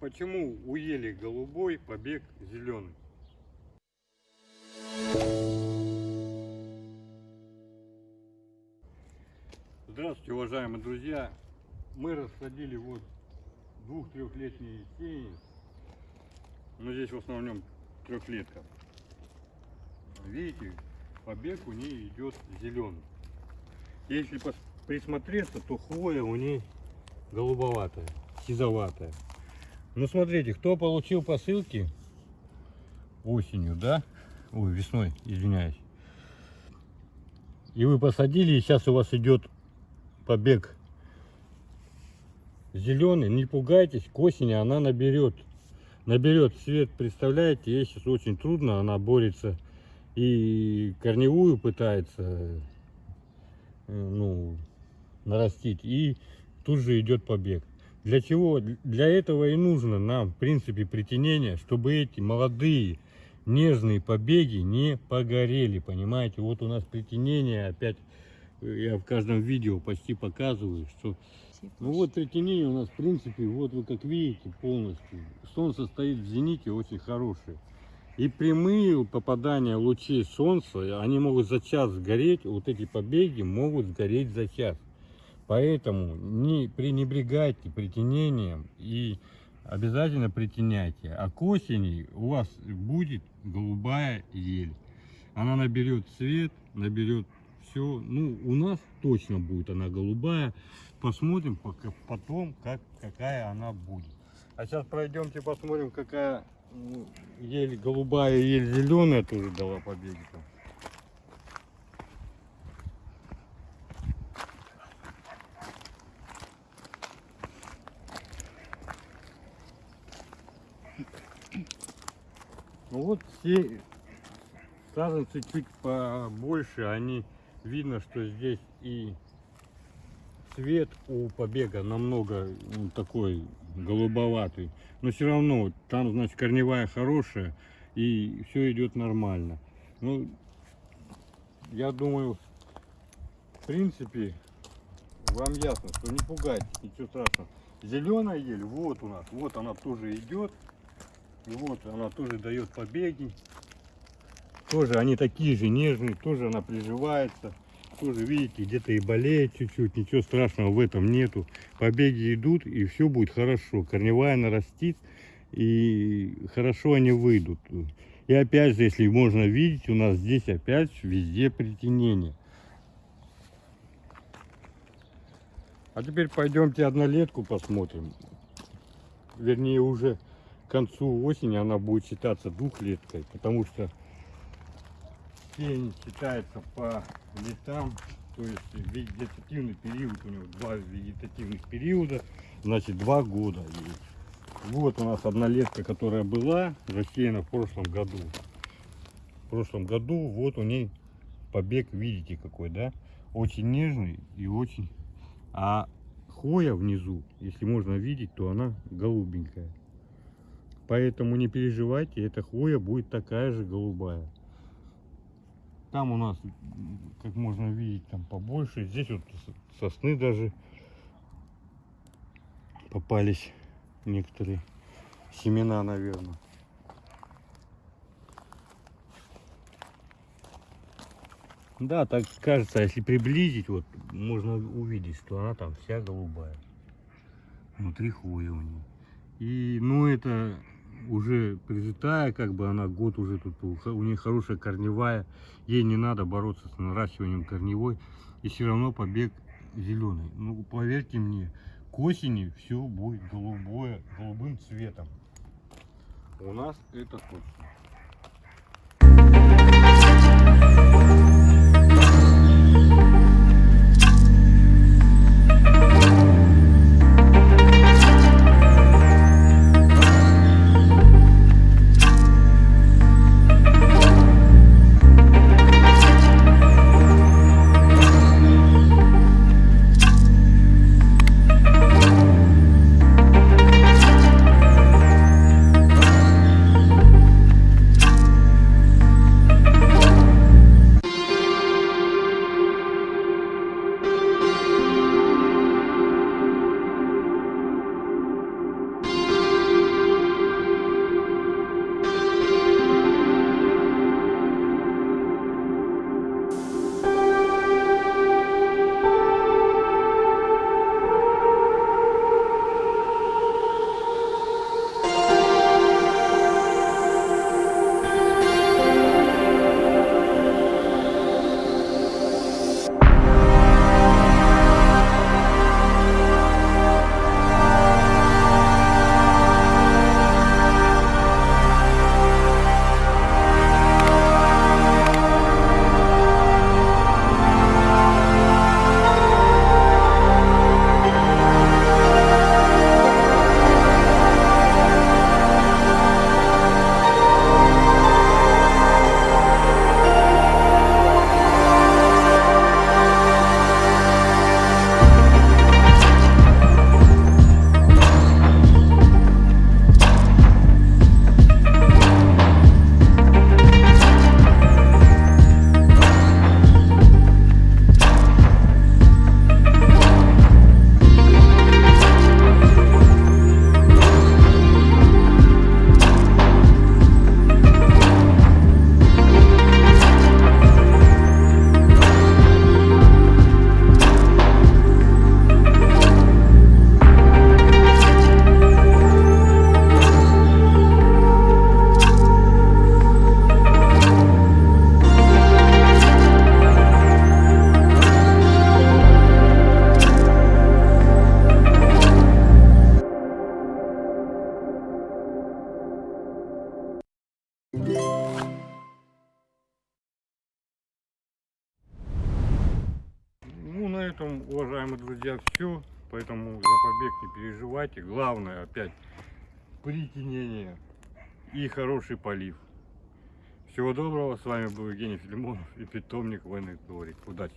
Почему у ели голубой побег зеленый? Здравствуйте, уважаемые друзья! Мы рассадили вот двух-трехлетние сеяния. Но здесь в основном трехлетка. Видите, побег у нее идет зеленый. Если присмотреться, то хвоя у ней голубоватая, сизоватая. Ну смотрите, кто получил посылки осенью, да? Ой, весной, извиняюсь. И вы посадили, и сейчас у вас идет побег зеленый. Не пугайтесь, к осени она наберет. Наберет цвет, представляете, ей сейчас очень трудно, она борется и корневую пытается э, ну, нарастить, и тут же идет побег. Для чего? Для этого и нужно нам, в принципе, притенение, чтобы эти молодые нежные побеги не погорели, понимаете? Вот у нас притенение, опять э, я в каждом видео почти показываю, что... Ну вот притенение у нас, в принципе, вот вы как видите полностью. Солнце стоит в зените очень хорошее. И прямые попадания лучей солнца, они могут за час сгореть, вот эти побеги могут сгореть за час. Поэтому не пренебрегайте притенением и обязательно притеняйте. А к осени у вас будет голубая ель. Она наберет цвет, наберет все. Ну, у нас точно будет она голубая. Посмотрим пока, потом, как, какая она будет. А сейчас пройдемте посмотрим, какая ель голубая, ель зеленая тоже дала побеги. -то. Ну вот все саженцы чуть побольше, они видно, что здесь и цвет у побега намного ну, такой голубоватый. Но все равно там, значит, корневая хорошая и все идет нормально. Ну, я думаю, в принципе, вам ясно, что не пугайтесь, ничего страшного. Зеленая ель, вот у нас, вот она тоже идет. И вот она тоже дает побеги. Тоже они такие же нежные, тоже она приживается. Тоже, видите, где-то и болеет чуть-чуть, ничего страшного в этом нету. Побеги идут, и все будет хорошо. Корневая нарастит, и хорошо они выйдут. И опять же, если можно видеть, у нас здесь опять везде притенение. А теперь пойдемте однолетку посмотрим. Вернее, уже к концу осени она будет считаться двухлеткой, потому что сень считается по летам, то есть вегетативный период, у него два вегетативных периода, значит два года есть. Вот у нас однолетка, которая была засеяна в прошлом году. В прошлом году вот у ней побег, видите какой, да? Очень нежный и очень... А хвоя внизу, если можно видеть, то она голубенькая. Поэтому не переживайте, эта хвоя будет такая же голубая. Там у нас, как можно видеть, там побольше. Здесь вот сосны даже попались некоторые семена, наверное. Да, так кажется, если приблизить, вот можно увидеть, что она там вся голубая. Внутри хвоя у нее. И, ну, это уже прижитая, как бы она год уже тут, у нее хорошая корневая, ей не надо бороться с наращиванием корневой, и все равно побег зеленый. Ну, поверьте мне, к осени все будет голубое, голубым цветом. У нас это точно. Друзья, все. Поэтому за побег не переживайте. Главное, опять, притенение и хороший полив. Всего доброго. С вами был Евгений Филимонов и питомник Войны Дворик. Удачи!